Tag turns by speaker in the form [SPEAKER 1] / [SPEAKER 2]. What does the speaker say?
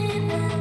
[SPEAKER 1] in